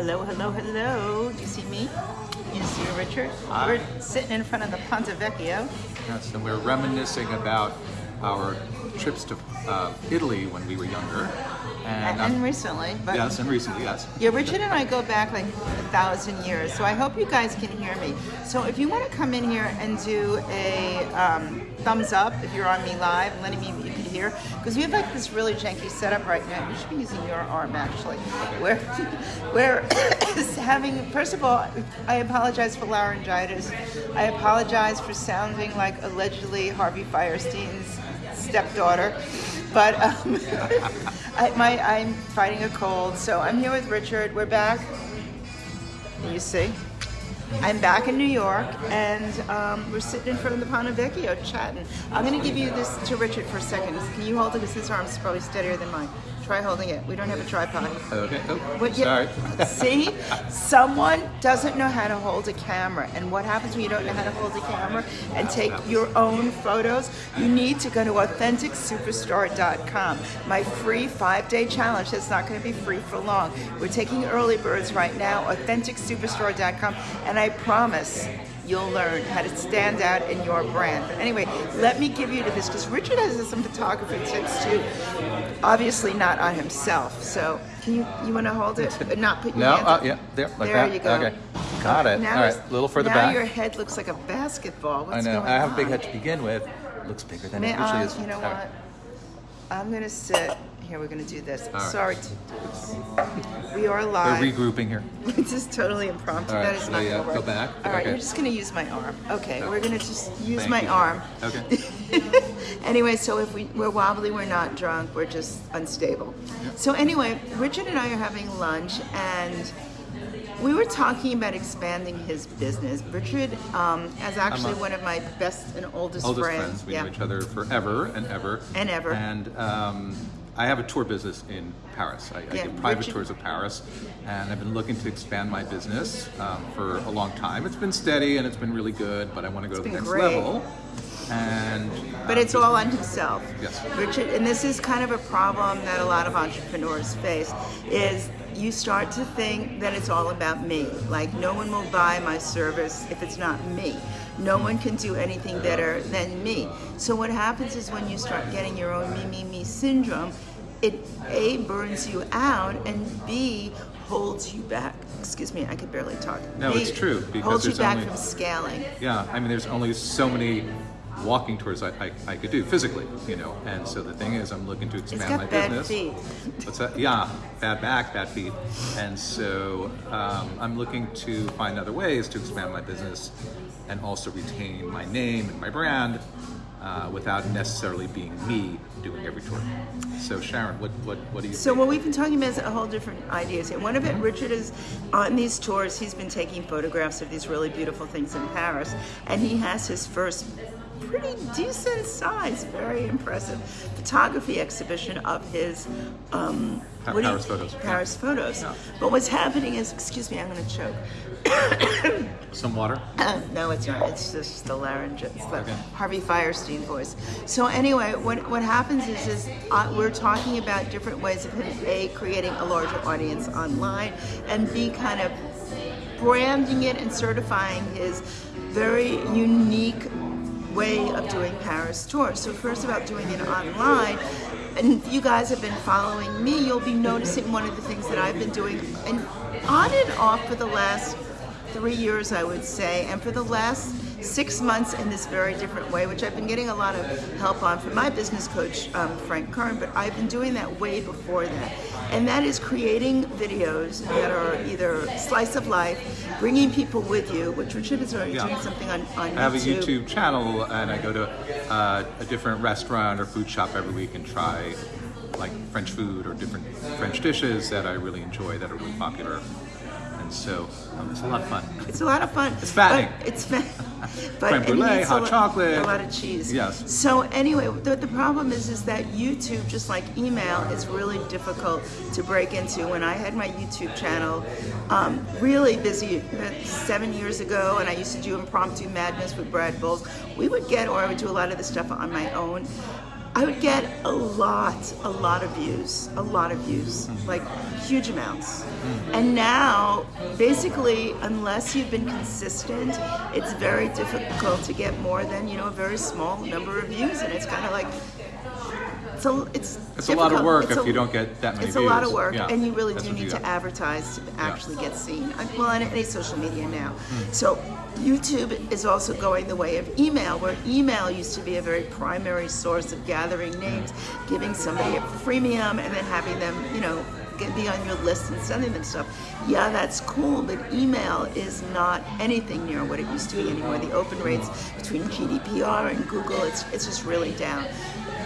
Hello, hello, hello. Do you see me? You see Richard? Hi. We're sitting in front of the Ponte Vecchio. Yes, and we're reminiscing about our trips to uh, Italy when we were younger. And, And, and recently, but yes, and recently, yes. yeah, Richard and I go back like a thousand years, so I hope you guys can hear me. So if you want to come in here and do a um, thumbs up if you're on me live, letting me you can hear, because we have like this really janky setup right now. You should be using your arm actually. We're we're having. First of all, I apologize for laryngitis. I apologize for sounding like allegedly Harvey Fierstein's stepdaughter. But um, I, my, I'm fighting a cold, so I'm here with Richard. We're back. You see, I'm back in New York, and um, we're sitting in front of the Ponte Vecchio chatting. I'm going to give you this to Richard for a second. Can you hold it? Because his arm's probably steadier than mine. Try holding it. We don't have a tripod. Okay. Oh, you- sorry. See, someone doesn't know how to hold a camera, and what happens when you don't know how to hold a camera and take your own photos? You need to go to AuthenticSuperstar.com. My free five-day challenge. That's not going to be free for long. We're taking early birds right now. AuthenticSuperstar.com, and I promise. You'll learn how to stand out in your brand. But anyway, let me give you to this because Richard has some photography tips too. Obviously, not on himself. So, can you you want to hold it? But not put your No, hand uh, up? yeah, there, like there that. you go. Okay, got it. Now All right, a little further back. now back. your head looks like a basketball. What's I know. I have a big head to begin with. It Looks bigger than May it usually I- is. you know what? I'm gonna sit here. We're gonna do this. right. Sorry, to, we are We're live. regrouping here. this is totally impromptu. All right, that is should not I, uh, gonna work. go back? All right, Okay. you're just gonna use my arm. Okay, we're gonna just use Thank my you. arm. Okay. anyway, so if we, we're wobbly, we're not drunk, we're just unstable. So anyway, Richard and I are having lunch, and we were talking about expanding his business. Richard um, is actually one of my best and oldest, Oldest friends. We yeah. know each other forever and ever. And ever. And um, I have a tour business in Paris. I, I Yeah, do private tours of Paris, and I've been looking to expand my business um, for a long time. It's been steady and it's been really good, but I want to go to the next great. level. And But it's all on himself. Yes. Richard, and this is kind of a problem that a lot of entrepreneurs face is you start to think that it's all about me. Like no one will buy my service if it's not me. No one can do anything better than me. So what happens is when you start getting your own me, me, me syndrome, it A burns you out and B holds you back. Excuse me, I could barely talk. No, B, it's true, because holds you back only- from scaling. Yeah, I mean, there's only so many walking tours I, I, I could do physically, you know. And so the thing is, I'm looking to It's expand my got bad business. feet. What's that? Yeah, bad back, bad feet. And so um, I'm looking to find other ways to expand my business and also retain my name and my brand uh, without necessarily being me doing every tour. So Sharon, what what what do you? So think? what we've been talking about is a whole different ideas here. One of it, Richard is on these tours. He's been taking photographs of these really beautiful things in Paris, and he has his first pretty decent size, very impressive photography exhibition of his um, Pa- what do you- Paris photos. Paris photos. Yeah. But what's happening is, excuse me, I'm going to choke. Some water. no, it's not. It's just the larynx. It's the Okay. Harvey Fierstein voice. So anyway, what what happens is is uh, we're talking about different ways of him a creating a larger audience online, and b kind of branding it and certifying his very unique way of doing Paris tours. So first about doing it online. And if you guys have been following me, you'll be noticing one of the things that I've been doing and on and off for the last three years, I would say, and for the last six months in this very different way, which I've been getting a lot of help on from my business coach, um, Frank Kern, but I've been doing that way before that. And that is creating videos that are either slice of life, bringing people with you, which Richard is already Yeah. doing something on, on I have a YouTube channel, and I go to uh, a different restaurant or food shop every week and try like French food or different French dishes that I really enjoy that are really popular. So um, it's a lot of fun. It's a lot of fun. It's fattening. But it's fa- but Creme brulee, a hot lo- chocolate. a lot of cheese. Yes. So anyway, the, the problem is is that YouTube, just like email, is really difficult to break into. When I had my YouTube channel, um, really busy uh, seven years ago, and I used to do impromptu madness with Brad Bowles, we would get, or I would do a lot of the stuff on my own. I would get a lot, a lot of views, a lot of views, mm. like huge amounts. And now, basically, unless you've been consistent, it's very difficult to get more than you know a very small number of views, and it's kind of like. It's a, it's, It's a lot of work It's if a- you don't get that many It's a lot of work, Yeah, and you really that's do need to advertise to actually get seen. Well, on any social media now. Hmm. So YouTube is also going the way of email, where email used to be a very primary source of gathering names, giving somebody a freemium, and then having them, you know, be on your list and sending them stuff. Yeah, that's cool, but email is not anything near what it used to be anymore. The open rates between GDPR and Google, it's it's just really down.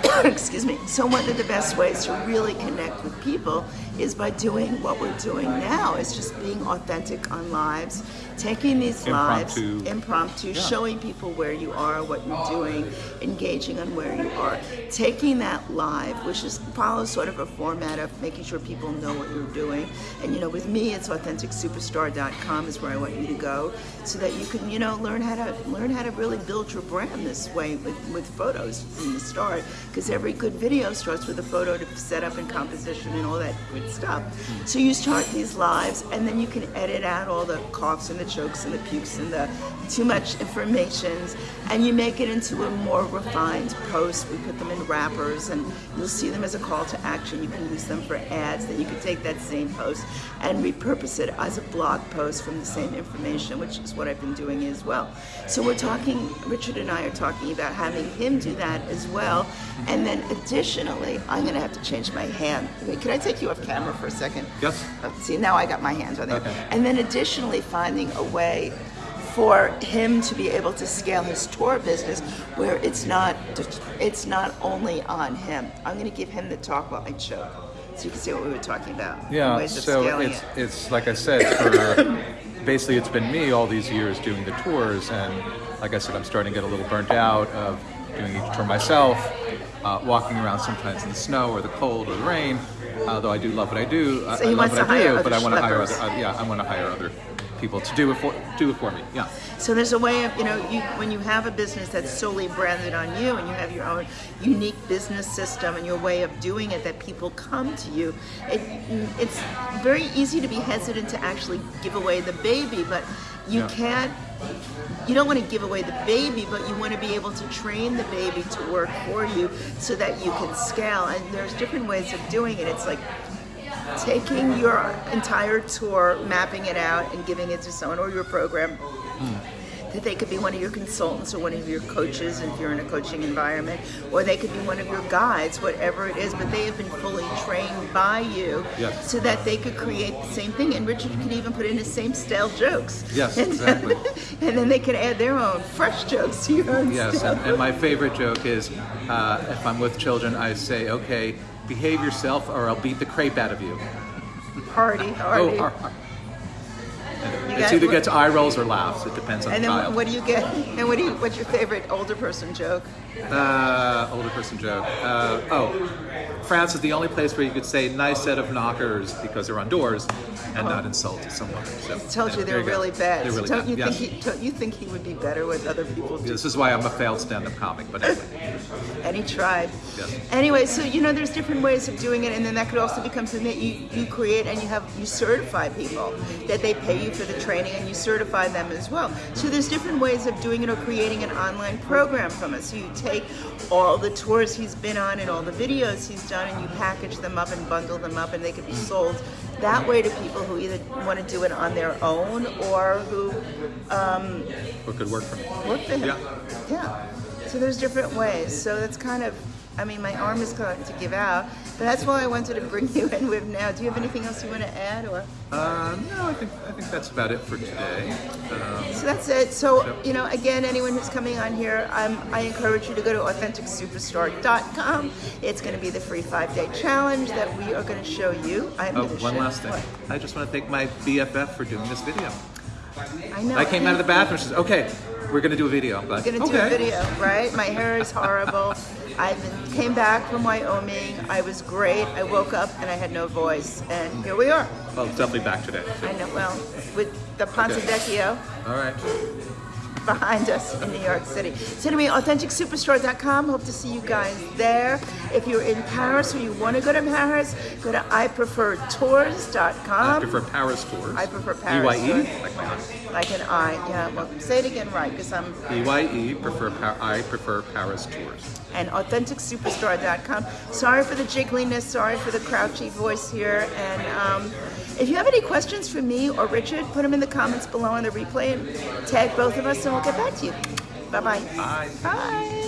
excuse me. So one of the best ways to really connect with people is by doing what we're doing now. Is just being authentic on lives, taking these lives, Impromptu. impromptu, Yeah. showing people where you are, what you're doing, engaging on where you are, taking that live, which is follows sort of a format of making sure people know what you're doing. And you know, with me, it's authenticsuperstar.com is where I want you to go, so that you can you know learn how to learn how to really build your brand this way with, with photos from the start. Because every good video starts with a photo to set up and composition and all that good stuff. So you start these lives, and then you can edit out all the coughs and the chokes and the pukes and the too much informations, and you make it into a more refined post. We put them in wrappers, and you'll see them as a call to action. You can use them for ads. Then you can take that same post and repurpose it as a blog post from the same information, which is what I've been doing as well. So we're talking. Richard and I are talking about having him do that as well, and then additionally, I'm going to have to change my hand. Wait, can I take you off camera for a second? Yes. Uh, See, now I got my hands on there. Okay. And then additionally, finding a way for him to be able to scale his tour business where it's not it's not only on him. I'm going to give him the talk while I choke, so you can see what we were talking about. Yeah, so it's it. it's like I said, for basically it's been me all these years doing the tours, and like I said, I'm starting to get a little burnt out of doing each tour myself, uh, walking around sometimes in the snow or the cold or the rain. Although I do love what I do, I, So I he love wants what to I hire do, but I want to hire other, uh, yeah, I want to hire other people to do it for do it for me. Yeah. So there's a way of, you know, you, when you have a business that's solely branded on you and you have your own unique business system and your way of doing it that people come to you, it, it's very easy to be hesitant to actually give away the baby, but you Yeah. can't, you don't want to give away the baby, but you want to be able to train the baby to work for you so that you can scale. And there's different ways of doing it. It's like taking your entire tour, mapping it out, and giving it to someone or your program. Hmm. That they could be one of your consultants or one of your coaches if you're in a coaching environment, or they could be one of your guides, whatever it is. But they have been fully trained by you Yes. so that they could create the same thing. And Richard could even put in his same stale jokes. Yes, And- exactly. and then they can add their own fresh jokes to your own Yes, and, and my favorite joke is uh, if I'm with children, I say, "Okay, behave yourself, or I'll beat the crepe out of you." party, party. Oh, ar- ar- You It's either gets eye rolls or laughs. It depends on and the then child. what do you get? And what do you? What's your favorite older person joke? Uh, older person joke. Uh, oh, France is the only place where you could say "nice set of knockers" because they're on doors, and not insult someone. So, Told you they're go. really bad. They're really don't bad. you yes. think he? Don't you think he would be better with other people? This is why I'm a failed stand-up comic. But anyway, And he tried. Yes. Anyway, so you know, there's different ways of doing it, and then that could also become something that you, you create and you have you certify people that they pay you for the training and you certify them as well. So there's different ways of doing it or creating an online program from it. So you take all the tours he's been on and all the videos he's done, and you package them up and bundle them up, and they could be sold that way to people who either want to do it on their own or who um, what could work for me? work for him. Yeah. Yeah. So there's different ways. So that's kind of, I mean, my arm is going to give out, but that's why I wanted to bring you in with now. Do you have anything else you want to add, or? Uh, no, I think I think that's about it for today. Um, So that's it. So you know, again, anyone who's coming on here, um, I encourage you to go to AuthenticSuperstore.com. It's going to be the free five-day challenge that we are going to show you. I'm oh, going to one show, last thing. What? I just want to thank my BFF for doing this video. I know. I came out of the bathroom. She says, "Okay, we're going to do a video." I'm like, We're gonna do okay. a video, right? My hair is horrible. I came back from Wyoming. I was great. I woke up and I had no voice, and here we are. Well, it's definitely back today. so- I know. Well, with the Ponte Okay. Vecchio. All right. behind us in New York City. So anyway, AuthenticSuperstore.com. Hope to see you guys there. If you're in Paris or you want to go to Paris, go to IPreferTours.com. I prefer Paris tours. I prefer Paris EYE, tours. like my aunt. Like an I, yeah. Well, say it again right, because I'm EYE, prefer pa- I prefer Paris tours. and AuthenticSuperstore.com. Sorry for the jiggliness. Sorry for the crouchy voice here. And um, if you have any questions for me or Richard, put them in the comments below on the replay and tag both of us, and we'll get back to you. Bye-bye. Bye. Bye.